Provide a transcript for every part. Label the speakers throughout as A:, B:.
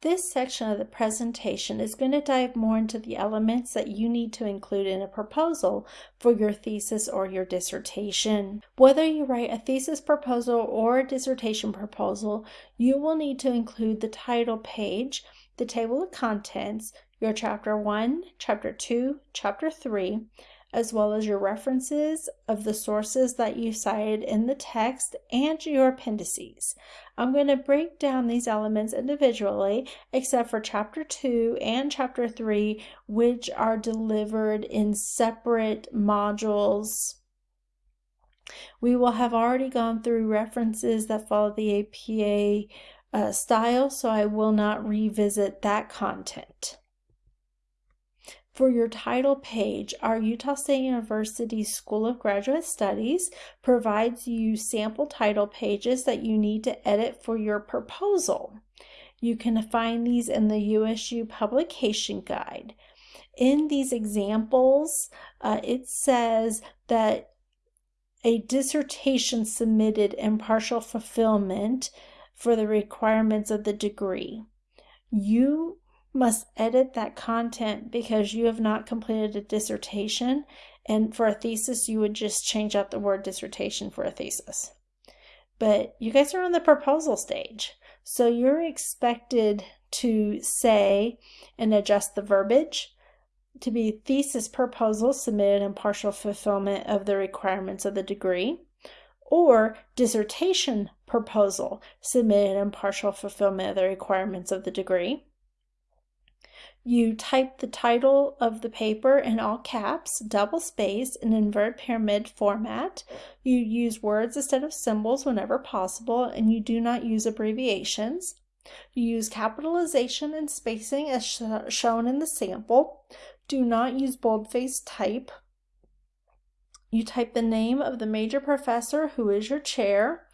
A: This section of the presentation is going to dive more into the elements that you need to include in a proposal for your thesis or your dissertation. Whether you write a thesis proposal or a dissertation proposal, you will need to include the title page, the table of contents, your chapter 1, chapter 2, chapter 3, as well as your references of the sources that you cited in the text and your appendices. I'm going to break down these elements individually, except for chapter 2 and chapter 3, which are delivered in separate modules. We will have already gone through references that follow the APA uh, style, so I will not revisit that content. For your title page, our Utah State University School of Graduate Studies provides you sample title pages that you need to edit for your proposal. You can find these in the USU Publication Guide. In these examples, uh, it says that a dissertation submitted in partial fulfillment for the requirements of the degree. You must edit that content because you have not completed a dissertation. And for a thesis, you would just change out the word dissertation for a thesis. But you guys are on the proposal stage. So you're expected to say and adjust the verbiage to be thesis proposal submitted in partial fulfillment of the requirements of the degree or dissertation proposal submitted in partial fulfillment of the requirements of the degree you type the title of the paper in all caps, double space, in inverted pyramid format. You use words instead of symbols whenever possible, and you do not use abbreviations. You use capitalization and spacing as sh shown in the sample. Do not use boldface type. You type the name of the major professor who is your chair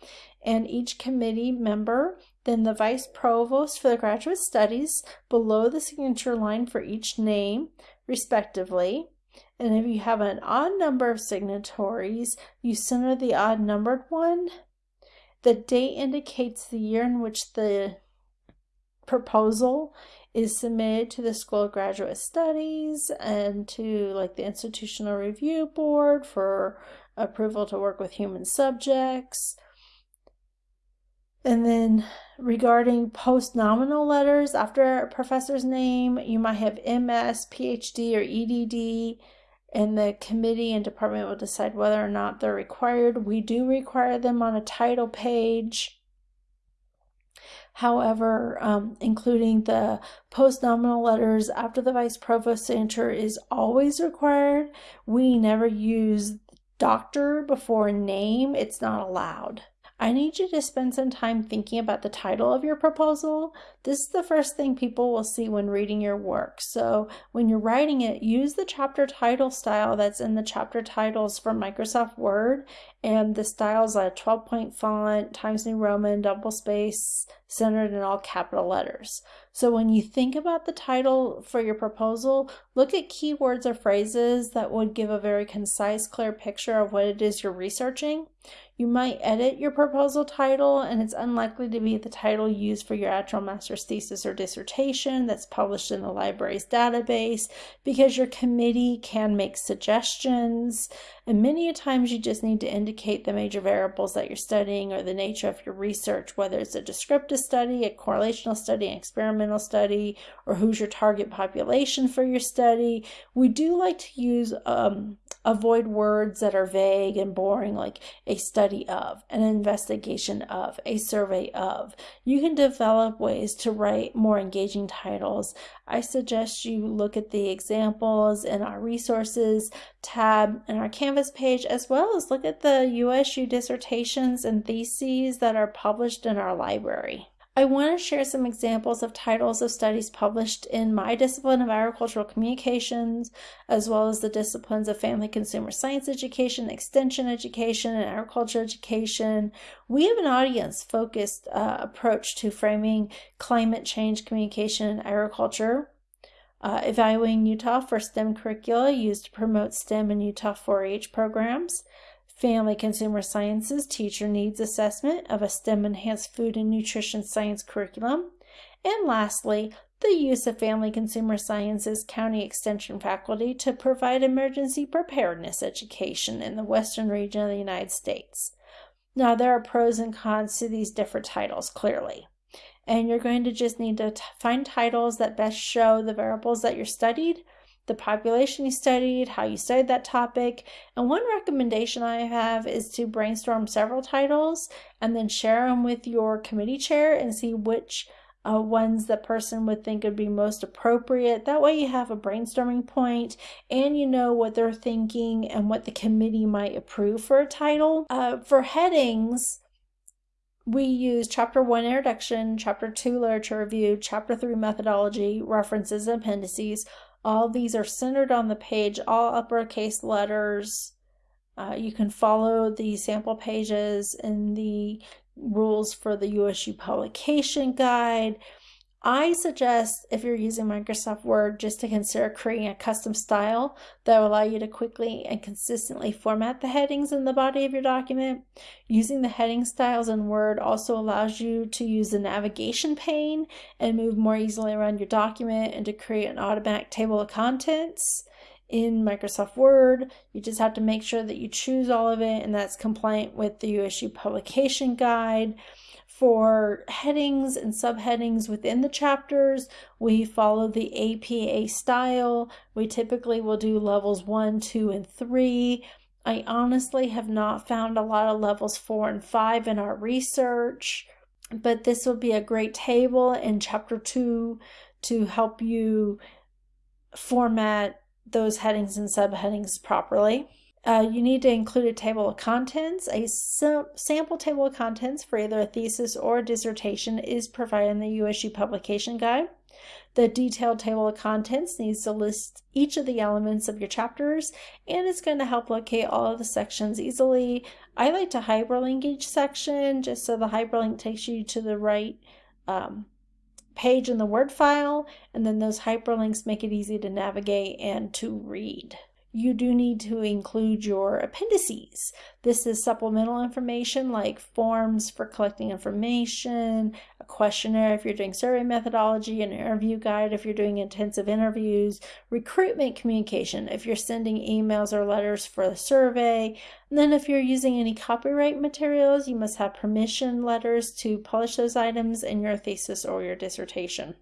A: and each committee member then the vice provost for the graduate studies below the signature line for each name, respectively. And if you have an odd number of signatories, you center the odd numbered one. The date indicates the year in which the proposal is submitted to the School of Graduate Studies and to like the Institutional Review Board for approval to work with human subjects. And then regarding post-nominal letters after a professor's name, you might have MS, PhD, or EDD, and the committee and department will decide whether or not they're required. We do require them on a title page. However, um, including the post-nominal letters after the vice provost signature is always required. We never use doctor before name. It's not allowed. I need you to spend some time thinking about the title of your proposal. This is the first thing people will see when reading your work. So when you're writing it, use the chapter title style that's in the chapter titles from Microsoft Word. And the style is a 12 point font, Times New Roman, double space, centered in all capital letters. So when you think about the title for your proposal, look at keywords or phrases that would give a very concise, clear picture of what it is you're researching. You might edit your proposal title and it's unlikely to be the title used for your actual master's thesis or dissertation that's published in the library's database because your committee can make suggestions and many a times you just need to indicate the major variables that you're studying or the nature of your research, whether it's a descriptive study, a correlational study, an experimental study, or who's your target population for your study. We do like to use um, avoid words that are vague and boring like a study of, an investigation of, a survey of. You can develop ways to write more engaging titles. I suggest you look at the examples in our resources tab in our Canvas page, as well as look at the USU dissertations and theses that are published in our library. I want to share some examples of titles of studies published in my discipline of agricultural communications, as well as the disciplines of family consumer science education, extension education, and agriculture education. We have an audience focused uh, approach to framing climate change communication in agriculture. Uh, evaluating Utah for STEM curricula used to promote STEM and Utah 4 H programs. Family Consumer Sciences Teacher Needs Assessment of a STEM Enhanced Food and Nutrition Science curriculum, And lastly, the use of Family Consumer Sciences County Extension faculty to provide emergency preparedness education in the western region of the United States. Now, there are pros and cons to these different titles, clearly. And you're going to just need to find titles that best show the variables that you're studied, the population you studied, how you studied that topic. And one recommendation I have is to brainstorm several titles and then share them with your committee chair and see which uh, ones the person would think would be most appropriate. That way, you have a brainstorming point and you know what they're thinking and what the committee might approve for a title. Uh, for headings, we use chapter 1 introduction, chapter 2 literature review, chapter 3 methodology, references, and appendices. All these are centered on the page, all uppercase letters. Uh, you can follow the sample pages in the rules for the USU publication guide. I suggest if you're using Microsoft Word just to consider creating a custom style that will allow you to quickly and consistently format the headings in the body of your document. Using the heading styles in Word also allows you to use the navigation pane and move more easily around your document and to create an automatic table of contents in Microsoft Word. You just have to make sure that you choose all of it and that's compliant with the USU publication guide. For headings and subheadings within the chapters, we follow the APA style. We typically will do levels one, two, and three. I honestly have not found a lot of levels four and five in our research, but this will be a great table in chapter two to help you format those headings and subheadings properly. Uh, you need to include a table of contents. A sample table of contents for either a thesis or a dissertation is provided in the USU publication guide. The detailed table of contents needs to list each of the elements of your chapters and it's going to help locate all of the sections easily. I like to hyperlink each section just so the hyperlink takes you to the right um, page in the Word file, and then those hyperlinks make it easy to navigate and to read you do need to include your appendices. This is supplemental information like forms for collecting information, a questionnaire if you're doing survey methodology, an interview guide if you're doing intensive interviews, recruitment communication if you're sending emails or letters for the survey. And then if you're using any copyright materials, you must have permission letters to publish those items in your thesis or your dissertation.